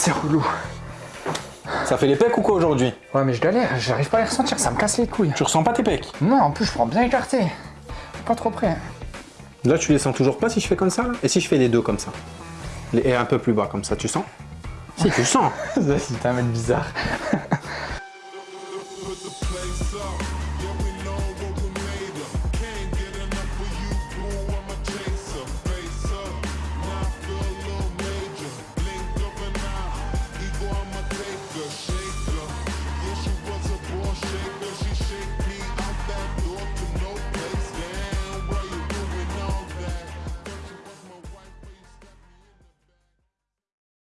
c'est relou. Ça fait les pecs ou quoi aujourd'hui? Ouais, mais je galère, j'arrive pas à les ressentir, ça me casse les couilles. Tu ressens pas tes pecs? Non, en plus, je prends bien écarté. Pas trop près. Là, tu les sens toujours pas si je fais comme ça là? Et si je fais les deux comme ça? Les- Et un peu plus bas comme ça, tu sens? Si, tu sens C'est un mec bizarre.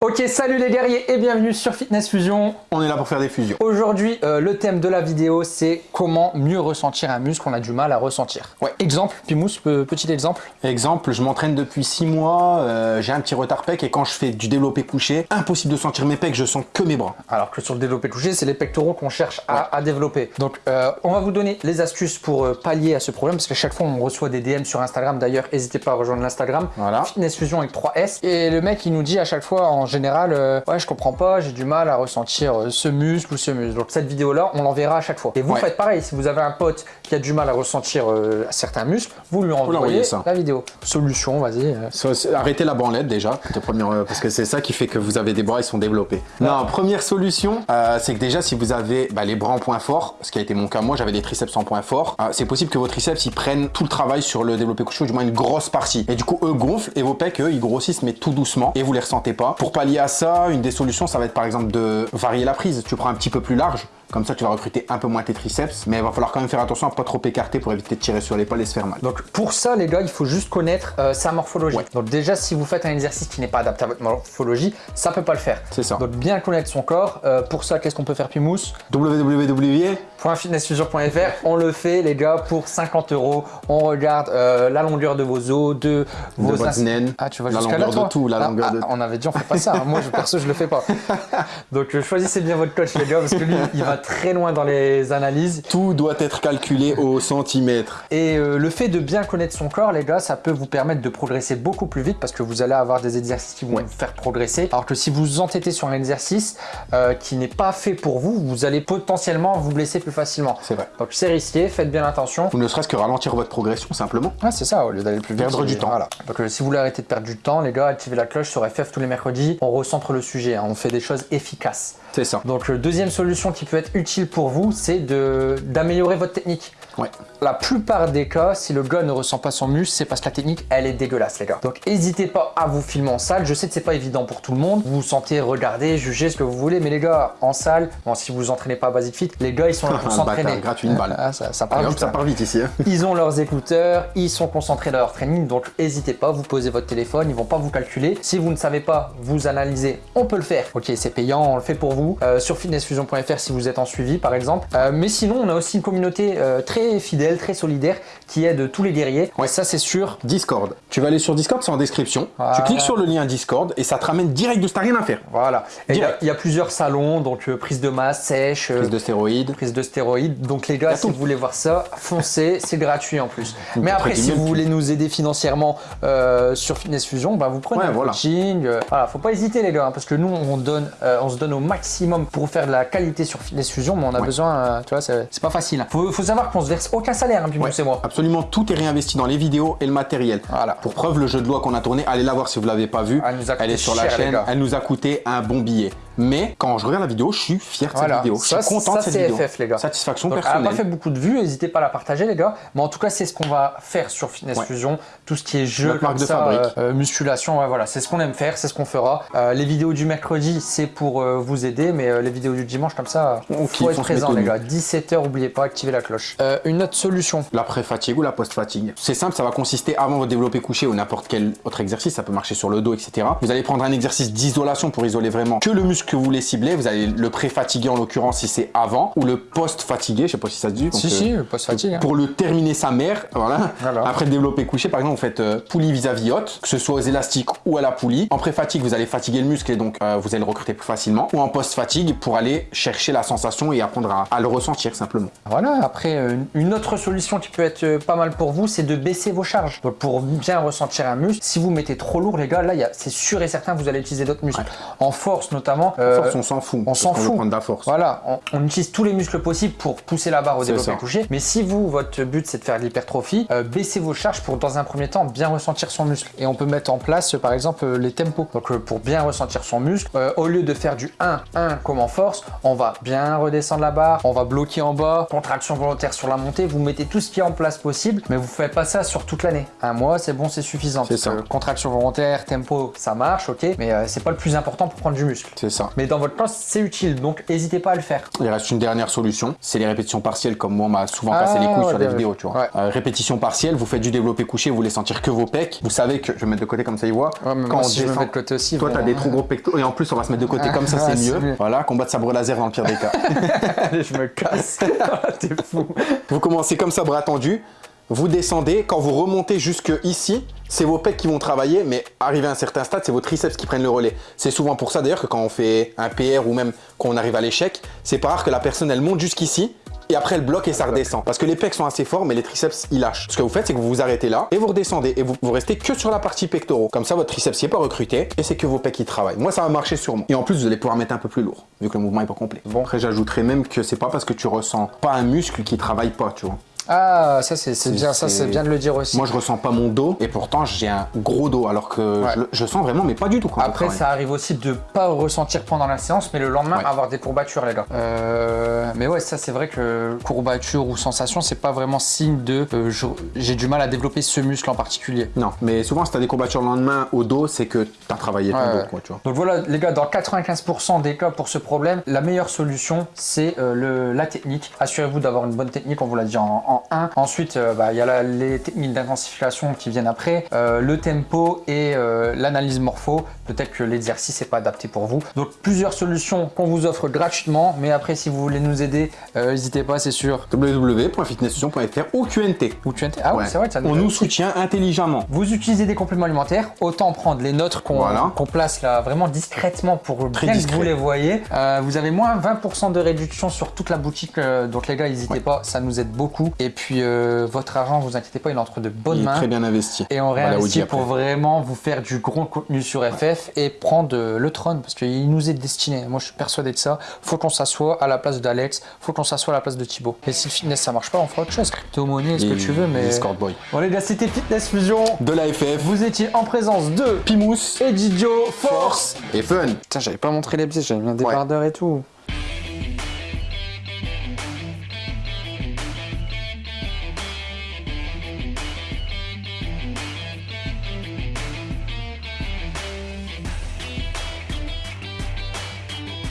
Ok, salut les guerriers et bienvenue sur Fitness Fusion. On est là pour faire des fusions. Aujourd'hui, euh, le thème de la vidéo, c'est comment mieux ressentir un muscle qu'on a du mal à ressentir. Ouais, exemple, Pimous, pe- petit exemple. Exemple, je m'entraîne depuis 6 mois, euh, j'ai un petit retard pec et quand je fais du développé couché, impossible de sentir mes pecs, je sens que mes bras. Alors que sur le développé couché, c'est les pectoraux qu'on cherche à, à développer. Donc, euh, on va vous donner les astuces pour pallier à ce problème, parce qu'à chaque fois, on reçoit des DM sur Instagram. D'ailleurs, n'hésitez pas à rejoindre l'Instagram. Voilà. Fitness Fusion avec 3S. Et le mec, il nous dit à chaque fois, en général, euh, ouais, je comprends pas, j'ai du mal à ressentir euh, ce muscle ou ce muscle. Donc, cette vidéo-là, on l'enverra à chaque fois. Et vous Ouais. faites pareil. Si vous avez un pote qui a du mal à ressentir euh, certains muscles, vous lui envoyez ça. la vidéo. Solution, vas-y. Arrêtez la branlette déjà, parce que c'est ça qui fait que vous avez des bras, ils sont développés. Non, première solution, c'est que déjà si vous avez bah, les bras en point fort, ce qui a été mon cas, moi j'avais des triceps en point fort, c'est possible que vos triceps ils prennent tout le travail sur le développé couché, ou du moins une grosse partie. Et du coup eux gonflent et vos pecs eux ils grossissent mais tout doucement et vous les ressentez pas. Pour pallier à ça, une des solutions ça va être par exemple de varier la prise. Tu prends un petit peu plus large. Comme ça, tu vas recruter un peu moins tes triceps, mais il va falloir quand même faire attention à pas trop écarter pour éviter de tirer sur l'épaule et se faire mal. Donc pour ça les gars, il faut juste connaître euh, sa morphologie. Ouais. Donc déjà si vous faites un exercice qui n'est pas adapté à votre morphologie, ça peut pas le faire. C'est ça. Donc bien connaître son corps. Euh, pour ça, qu'est-ce qu'on peut faire Pimous www. .fitnessfusion.fr, on le fait les gars pour 50 euros. On regarde euh, la longueur de vos os, de vos naine, Ah tu vas la là longueur de tout, la Ah, longueur ah, de- On avait dit on fait pas ça. hein. Moi je perso je le fais pas. Donc choisissez bien votre coach les gars parce que lui il va très loin dans les analyses. Tout doit être calculé au centimètre. Et euh, le fait de bien connaître son corps, les gars, ça peut vous permettre de progresser beaucoup plus vite parce que vous allez avoir des exercices qui vont Ouais. vous faire progresser. Alors que si vous vous entêtez sur un exercice euh, qui n'est pas fait pour vous, vous allez potentiellement vous blesser plus facilement. C'est vrai. Donc c'est risqué, faites bien attention. Ou ne serait-ce que ralentir votre progression simplement. Ouais, c'est ça, au lieu d'aller plus vite. Perdre du temps. Voilà. Donc euh, si vous voulez arrêter de perdre du temps, les gars, activez la cloche sur FF tous les mercredis. On recentre le sujet, hein. on fait des choses efficaces. C'est ça. Donc deuxième solution qui peut être utile pour vous, c'est d'améliorer votre technique. Ouais. La plupart des cas, si le gars ne ressent pas son muscle, c'est parce que la technique, elle est dégueulasse, les gars. Donc, n'hésitez pas à vous filmer en salle. Je sais que c'est pas évident pour tout le monde. Vous vous sentez regarder, juger ce que vous voulez, mais les gars, en salle, bon, si vous vous entraînez pas à Basic Fit, les gars, ils sont là pour s'entraîner. gratuit, une balle. Ah, ça, ça part Allez, vite, hop, ça hein. part vite ici. hein. Ils ont leurs écouteurs, ils sont concentrés dans leur training, donc n'hésitez pas, vous posez votre téléphone, ils vont pas vous calculer. Si vous ne savez pas, vous analysez, on peut le faire. Ok, c'est payant, on le fait pour vous. Euh, sur fitnessfusion.fr si vous êtes en suivi par exemple. Euh, mais sinon, on a aussi une communauté euh, très fidèle, très solidaire, qui aide tous les guerriers. Ouais, ça c'est sûr. Discord. Tu vas aller sur Discord, c'est en description. Voilà. Tu cliques sur le lien Discord et ça te ramène direct de t'as rien à faire. Voilà. Et Il y, a- y plusieurs salons, donc euh, prise de masse, sèche, euh, Prise de stéroïdes. prise de stéroïdes. Donc les gars, si vous voulez voir ça, foncez, c'est gratuit en plus. Mais après, si vous le voulez nous aider financièrement euh, sur Fitness Fusion, bah, vous prenez Ouais, un voilà. coaching. euh, voilà, faut pas hésiter les gars, hein, parce que nous on donne, on se donne au maximum pour faire de la qualité sur Fitness Fusion, mais on a Ouais. besoin, tu vois, c'est pas facile. Faut, faut savoir qu'on se verse aucun salaire, hein, puis Ouais. c'est moi. Absolument tout est réinvesti dans les vidéos et le matériel. Voilà. Pour preuve, le jeu de loi qu'on a tourné, allez la voir si vous l'avez pas vu. Elle nous a coûté est sur la cher, chaîne, elle nous a coûté un bon billet. Mais quand je regarde la vidéo, je suis fier de Voilà. cette vidéo. Je Ça, suis content ça, de cette vidéo. FF, les gars. Satisfaction Donc, elle n'a pas personnelle. fait beaucoup de vues, n'hésitez pas à la partager les gars. Mais en tout cas, c'est ce qu'on va faire sur Fitness Ouais. Fusion. Tout ce qui est jeu, comme de ça, fabrique. euh, euh, musculation, ouais, voilà, c'est ce qu'on aime faire, c'est ce qu'on fera. Euh, les vidéos du mercredi, c'est pour euh, vous aider, mais les vidéos du dimanche, comme ça, On faut être présent les gars. 17h, n'oubliez pas, activez la cloche. Une autre solution. L'après-fatigue ou la post-fatigue. C'est simple, ça va consister avant votre développé couché ou n'importe quel autre exercice, ça peut marcher sur le dos, etc. Vous allez prendre un exercice d'isolation pour isoler vraiment que le muscle que vous voulez cibler. Vous avez le pré-fatigué en l'occurrence si c'est avant ou le post-fatigué, je sais pas si ça se dit. si, Donc, si, euh, le post-fatigue. hein. Pour le terminer sa mère, voilà. Voilà. Après le développé couché, par exemple, vous faites euh, poulie vis-à-vis haute, que ce soit aux élastiques ou à la poulie. En pré-fatigue, vous allez fatiguer le muscle et donc euh, vous allez le recruter plus facilement. Ou en post-fatigue pour aller chercher la sensation et apprendre à, à le ressentir simplement. Voilà, après, euh, une autre solution qui peut être pas mal pour vous, c'est de baisser vos charges. Donc, pour bien ressentir un muscle, si vous mettez trop lourd, les gars, là, c'est sûr et certain, vous allez utiliser d'autres muscles. En force, notamment. Euh, Force, on s'en fout. on s'en fout. prendre de la force. Voilà, on, on utilise tous les muscles possibles pour pousser la barre au développé couché. Mais si vous, votre but c'est de faire de l'hypertrophie, euh, baissez vos charges pour dans un premier temps bien ressentir son muscle. Et on peut mettre en place euh, par exemple euh, les tempos. Donc euh, pour bien ressentir son muscle, euh, au lieu de faire du 1-1 comme en force, on va bien redescendre la barre, on va bloquer en bas, contraction volontaire sur la montée, vous mettez tout ce qui est en place possible, mais vous faites pas ça sur toute l'année. Un mois c'est bon, c'est suffisant. C'est Parce ça. que contraction volontaire, tempo, ça marche, ok, mais euh, c'est pas le plus important pour prendre du muscle. C'est ça. Mais dans votre plan, c'est utile, donc n'hésitez pas à le faire. Il reste une dernière solution, c'est les répétitions partielles comme moi on m'a souvent Ah, cassé les couilles ouais, sur les bien vidéos, tu vois. Ouais. Euh, répétition partielle, vous faites du développé couché, vous voulez sentir que vos pecs. Vous savez que, je vais mettre de côté comme ça, il voit. Moi, si je me mets de côté aussi, Toi, t'as vraiment. des trop gros pectoraux et en plus, on va se mettre de côté comme ça, Ah, c'est mieux. mieux. Voilà, combat de sabre laser dans le pire des cas. Allez, je me casse. T'es fou. vous commencez comme ça, bras tendus. Vous descendez, quand vous remontez jusque ici, c'est vos pecs qui vont travailler, mais arrivé à un certain stade, c'est vos triceps qui prennent le relais. C'est souvent pour ça d'ailleurs que quand on fait un PR ou même quand on arrive à l'échec, c'est pas rare que la personne elle monte jusqu'ici et après elle bloque et ça redescend. Parce que les pecs sont assez forts, mais les triceps ils lâchent. Ce que vous faites, c'est que vous vous arrêtez là et vous redescendez et vous, restez que sur la partie pectoraux. Comme ça, votre triceps n'est pas recruté et c'est que vos pecs qui travaillent. Moi, ça va marcher sur moi. Et en plus, vous allez pouvoir mettre un peu plus lourd vu que le mouvement est pas complet. Bon, après, j'ajouterais même que c'est pas parce que tu ressens pas un muscle qui travaille pas, tu vois. Ah, ça c'est bien, ça c'est- c'est bien de le dire aussi. Moi, je ressens pas mon dos et pourtant j'ai un gros dos alors que Ouais. je, je sens vraiment, mais pas du tout. Quand Après, ça arrive aussi de pas ressentir pendant la séance, mais le lendemain Ouais. avoir des courbatures, les gars. Euh, mais ouais, ça c'est vrai que courbature ou sensation, c'est pas vraiment signe de euh, j'ai du mal à développer ce muscle en particulier. Non, mais souvent, si t'as des courbatures le lendemain au dos, c'est que t'as travaillé ton Ouais, dos, quoi, tu vois. Donc voilà, les gars, dans 95% des cas pour ce problème, la meilleure solution, c'est euh, la technique. Assurez-vous d'avoir une bonne technique, on vous l'a dit en, en 1. Ensuite, euh, bah, il y a la- les techniques d'intensification qui viennent après, euh, le tempo et euh, l'analyse morpho. Peut-être que l'exercice n'est pas adapté pour vous. Donc plusieurs solutions qu'on vous offre gratuitement, mais après, si vous voulez nous aider, n'hésitez pas, c'est sûr. www.fitnessfusion.fr ou QNT. Ou tu Ah oui, Ouais. c'est vrai, ça On nous soutient intelligemment. Vous utilisez des compléments alimentaires, autant prendre les nôtres qu'on Voilà. place là vraiment discrètement pour Très bien discret. que vous les voyez. Euh, vous avez moins 20% de réduction sur toute la boutique, euh, donc les gars, n'hésitez Ouais. pas, ça nous aide beaucoup. Et puis euh, votre argent, vous inquiétez pas, il est entre de bonnes Il est mains. très bien investi. Et on réinvestit pour vraiment vous faire du gros contenu sur FF et prendre euh, le trône parce qu'il nous est destiné. Moi je suis persuadé de ça. Faut qu'on s'assoie à la place d'Alex, faut qu'on s'assoie à la place de Thibaut. Et si le fitness ça marche pas, on fera autre chose. Crypto-monnaie, ce que tu veux, mais. Discord Boy. Bon les gars, c'était Fitness Fusion. De la FF, Vous étiez en présence de Pimous, et Didio Force. et Fun. Putain, j'avais pas montré les pieds, j'avais mis un Ouais. débardeur et tout.